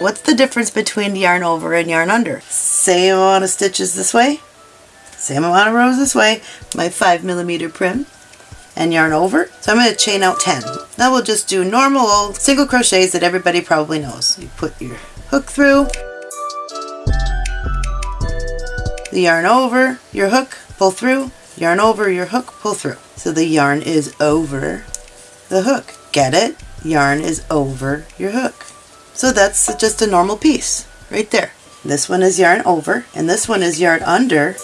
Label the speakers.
Speaker 1: What's the difference between yarn over and yarn under? Same amount of stitches this way, same amount of rows this way, my 5 millimeter Prym, and yarn over. So I'm going to chain out 10. Now we'll just do normal old single crochets that everybody probably knows. You put your hook through, the yarn over your hook, pull through, yarn over your hook, pull through. So the yarn is over the hook. Get it? Yarn is over your hook. So that's just a normal piece right there. This one is yarn over and this one is yarn under